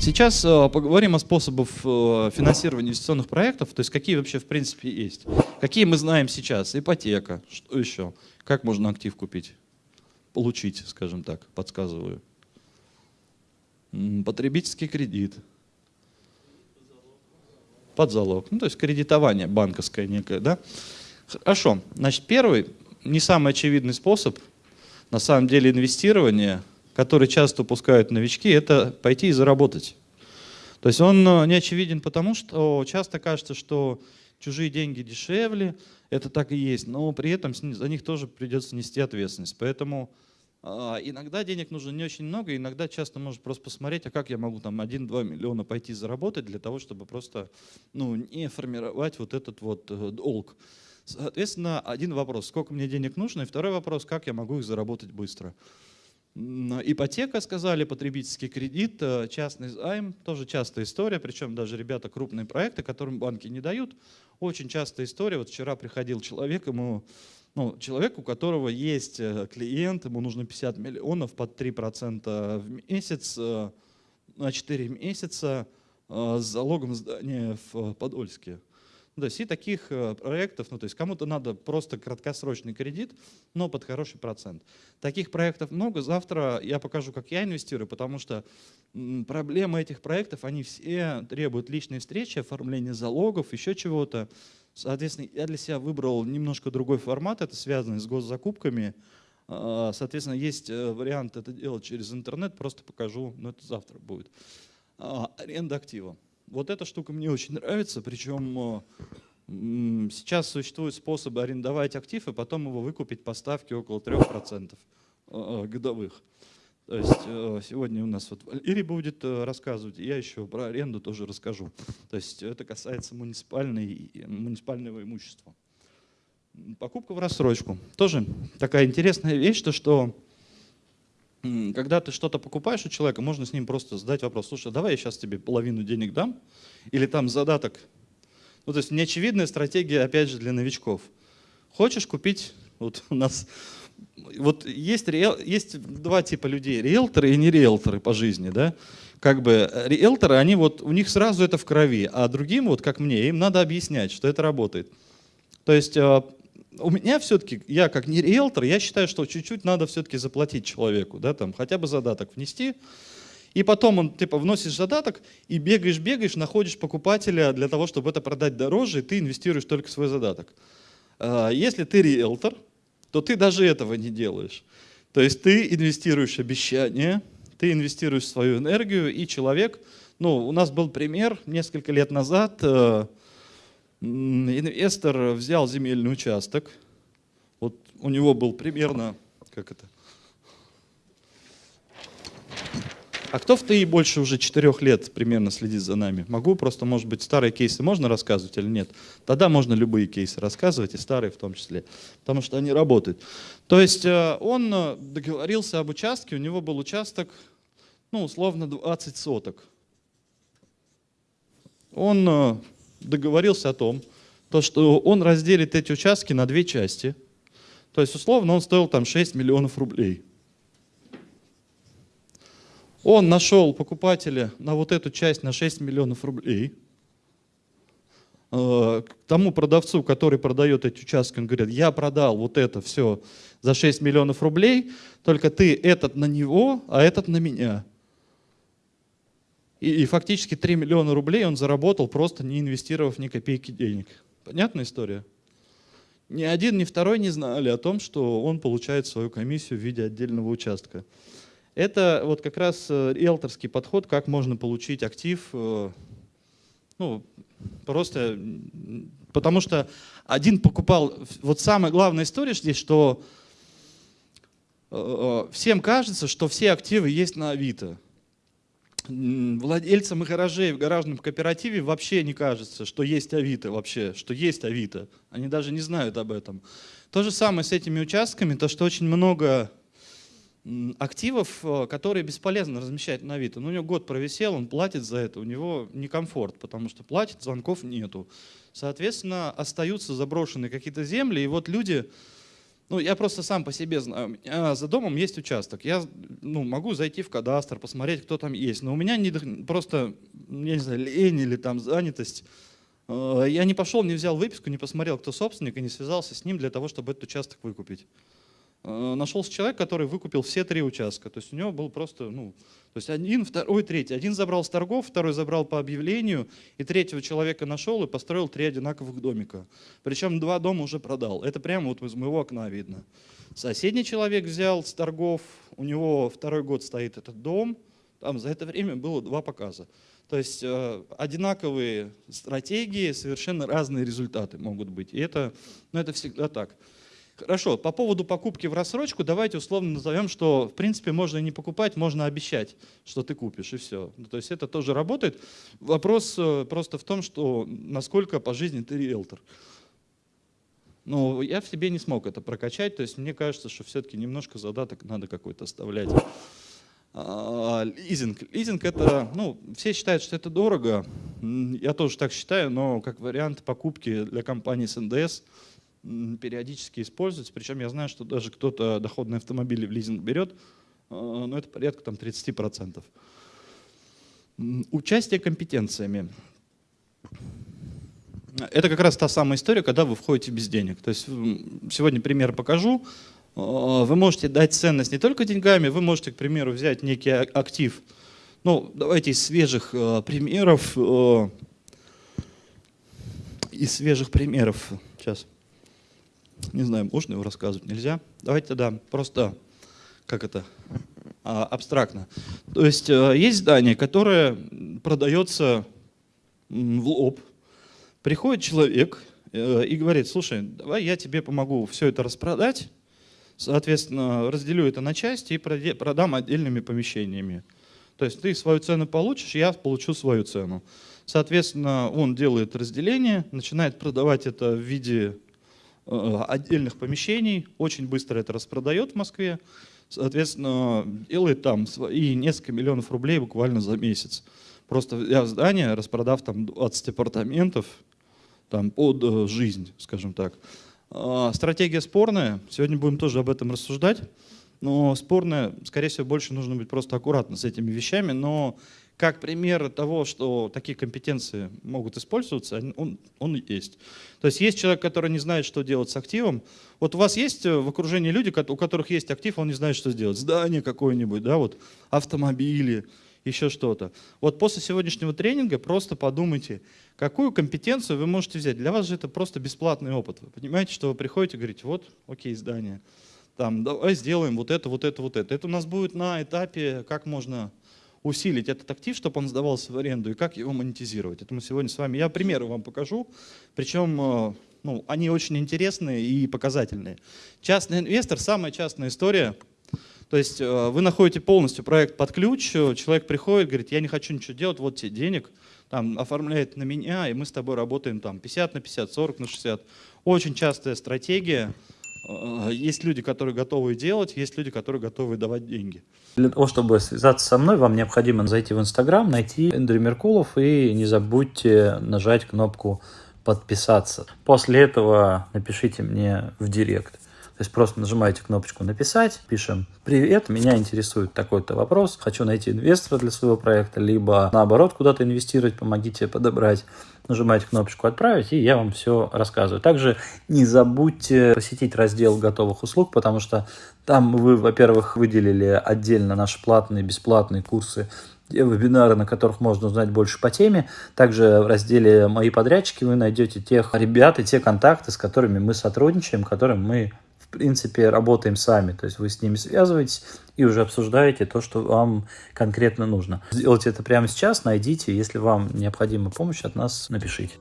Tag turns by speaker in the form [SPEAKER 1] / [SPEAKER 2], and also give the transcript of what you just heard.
[SPEAKER 1] Сейчас э, поговорим о способах э, финансирования инвестиционных проектов, то есть какие вообще в принципе есть. Какие мы знаем сейчас? Ипотека, что еще? Как можно актив купить? Получить, скажем так, подсказываю. Потребительский кредит. Под залог. Ну, то есть кредитование банковское некое, да? Хорошо. Значит, первый, не самый очевидный способ, на самом деле, инвестирования, который часто упускают новички, это пойти и заработать. То есть он э, не очевиден потому, что часто кажется, что чужие деньги дешевле, это так и есть, но при этом за них тоже придется нести ответственность. Поэтому а, иногда денег нужно не очень много, иногда часто можно просто посмотреть, а как я могу там 1-2 миллиона пойти заработать для того, чтобы просто ну, не формировать вот этот вот э, долг. Соответственно, один вопрос, сколько мне денег нужно, и второй вопрос, как я могу их заработать быстро. Ипотека, сказали, потребительский кредит, э, частный займ, тоже частая история, причем даже ребята крупные проекты, которым банки не дают, очень частая история. Вот вчера приходил человек, ему ну, человек, у которого есть э, клиент, ему нужно 50 миллионов под 3% в месяц э, на 4 месяца с залогом здания в Подольске. Ну, то есть и таких проектов, ну то есть кому-то надо просто краткосрочный кредит, но под хороший процент. Таких проектов много. Завтра я покажу, как я инвестирую, потому что проблемы этих проектов, они все требуют личной встречи, оформления залогов, еще чего-то. Соответственно, я для себя выбрал немножко другой формат, это связано с госзакупками. А, соответственно, есть э, вариант это делать через интернет, просто покажу, но это завтра будет. А, аренда актива. Вот эта штука мне очень нравится, причем сейчас существуют способы арендовать актив и потом его выкупить по ставке около 3% а, годовых. То есть э, сегодня у нас вот Валерий будет э, рассказывать, я еще про аренду тоже расскажу. То есть это касается муниципальной, муниципального имущества. Покупка в рассрочку. Тоже такая интересная вещь, то что когда ты что-то покупаешь у человека, можно с ним просто задать вопрос, слушай, давай я сейчас тебе половину денег дам, или там задаток. Ну, то есть неочевидная стратегия, опять же, для новичков. Хочешь купить, вот у нас вот есть, есть два типа людей, риэлторы и не риэлторы по жизни, да, как бы э, риэлторы, они вот, у них сразу это в крови, а другим, вот как мне, им надо объяснять, что это работает. То есть э, у меня все-таки, я как не риэлтор, я считаю, что чуть-чуть надо все-таки заплатить человеку, да, там хотя бы задаток внести, и потом он, типа, вносишь задаток и бегаешь, бегаешь, находишь покупателя для того, чтобы это продать дороже, и ты инвестируешь только свой задаток. Э, если ты риэлтор, то ты даже этого не делаешь. То есть ты инвестируешь обещание, ты инвестируешь свою энергию, и человек, ну, у нас был пример несколько лет назад, э, инвестор взял земельный участок, вот у него был примерно, как это, А кто в ТИ больше уже четырех лет примерно следит за нами? Могу просто, может быть, старые кейсы можно рассказывать или нет? Тогда можно любые кейсы рассказывать, и старые в том числе, потому что они работают. То есть э, он э, договорился об участке, у него был участок, ну, условно, 20 соток. Он э, договорился о том, то, что он разделит эти участки на две части. То есть, условно, он стоил там 6 миллионов рублей. Он нашел покупателя на вот эту часть на 6 миллионов рублей. Э, к тому продавцу, который продает эти участки, он говорит, я продал вот это все за 6 миллионов рублей, только ты этот на него, а этот на меня. И, и фактически 3 миллиона рублей он заработал, просто не инвестировав ни копейки денег. Понятная история? Ни один, ни второй не знали о том, что он получает свою комиссию в виде отдельного участка. Это вот как раз э, риэлторский подход, как можно получить актив, э, ну, просто потому что один покупал, вот самая главная история здесь, что э, всем кажется, что все активы есть на Авито. Владельцам гаражей в гаражном кооперативе вообще не кажется, что есть Авито вообще, что есть Авито. Они даже не знают об этом. То же самое с этими участками, то что очень много активов, э, которые бесполезно размещать на Авито. Ну, у него год провисел, он платит за это, у него некомфорт, потому что платит, звонков нету. Соответственно, остаются заброшенные какие-то земли, и вот люди Ну, я просто сам по себе знаю. За домом есть участок. Я ну, могу зайти в кадастр, посмотреть, кто там есть. Но у меня не, просто, я не знаю, лень или там занятость. Э, я не пошел, не взял выписку, не посмотрел, кто собственник, и не связался с ним для того, чтобы этот участок выкупить. Э, нашелся человек, который выкупил все три участка. То есть у него был просто, ну, то есть один, второй, третий. Один забрал с торгов, второй забрал по объявлению, и третьего человека нашел и построил три одинаковых домика. Причем два дома уже продал. Это прямо вот из моего окна видно. Соседний человек взял с торгов, у него второй год стоит этот дом, там за это время было два показа. То есть э, одинаковые стратегии, совершенно разные результаты могут быть. И это, ну, это всегда так. Хорошо, по поводу покупки в рассрочку давайте условно назовем, что в принципе можно не покупать, можно обещать, что ты купишь и все. Ну, то есть это тоже работает. Вопрос э, просто в том, что насколько по жизни ты риэлтор. Ну, я в себе не смог это прокачать, то есть мне кажется, что все-таки немножко задаток надо какой-то оставлять. А, лизинг. Лизинг это, ну, все считают, что это дорого. Я тоже так считаю, но как вариант покупки для компании с НДС – периодически используется. Причем я знаю, что даже кто-то доходные автомобили в лизинг берет, э, но это порядка там, 30%. Участие компетенциями. Это как раз та самая история, когда вы входите без денег. То есть сегодня пример покажу. Э, вы можете дать ценность не только деньгами, вы можете, к примеру, взять некий актив. Ну, давайте из свежих э, примеров. Из свежих примеров. Сейчас. Не знаю, можно его рассказывать, нельзя. Давайте тогда просто, как это, а, абстрактно. То есть э, есть здание, которое продается в лоб. Приходит человек э, и говорит, слушай, давай я тебе помогу все это распродать, соответственно, разделю это на части и продам отдельными помещениями. То есть ты свою цену получишь, я получу свою цену. Соответственно, он делает разделение, начинает продавать это в виде отдельных помещений, очень быстро это распродает в Москве, соответственно, делает там и несколько миллионов рублей буквально за месяц. Просто взяв здание, распродав там 20 апартаментов там, под э, жизнь, скажем так. А, стратегия спорная, сегодня будем тоже об этом рассуждать, но спорная, скорее всего, больше нужно быть просто аккуратно с этими вещами, но как пример того, что такие компетенции могут использоваться, он, он есть. То есть есть человек, который не знает, что делать с активом. Вот у вас есть в окружении люди, у которых есть актив, он не знает, что сделать. Здание какое-нибудь, да, вот автомобили, еще что-то. Вот после сегодняшнего тренинга просто подумайте, какую компетенцию вы можете взять. Для вас же это просто бесплатный опыт. Вы понимаете, что вы приходите и говорите, вот, окей, здание, там, давай сделаем вот это, вот это, вот это. Это у нас будет на этапе, как можно усилить этот актив, чтобы он сдавался в аренду, и как его монетизировать. Это мы сегодня с вами, я примеры вам покажу, причем э, ну, они очень интересные и показательные. Частный инвестор, самая частная история, то есть э, вы находите полностью проект под ключ, э, человек приходит, говорит, я не хочу ничего делать, вот тебе денег, там, оформляет на меня, и мы с тобой работаем там 50 на 50, 40 на 60. Очень частая стратегия, есть люди, которые готовы делать, есть люди, которые готовы давать деньги.
[SPEAKER 2] Для того, чтобы связаться со мной, вам необходимо зайти в Инстаграм, найти Эндрю Меркулов и не забудьте нажать кнопку подписаться. После этого напишите мне в директ. То есть просто нажимаете кнопочку «Написать», пишем «Привет, меня интересует такой-то вопрос, хочу найти инвестора для своего проекта», либо наоборот куда-то инвестировать, помогите подобрать. Нажимаете кнопочку «Отправить», и я вам все рассказываю. Также не забудьте посетить раздел готовых услуг, потому что там вы, во-первых, выделили отдельно наши платные, бесплатные курсы вебинары, на которых можно узнать больше по теме. Также в разделе «Мои подрядчики» вы найдете тех ребят и те контакты, с которыми мы сотрудничаем, которым мы принципе, работаем сами. То есть вы с ними связываетесь и уже обсуждаете то, что вам конкретно нужно. Сделайте это прямо сейчас, найдите. Если вам необходима помощь от нас, напишите.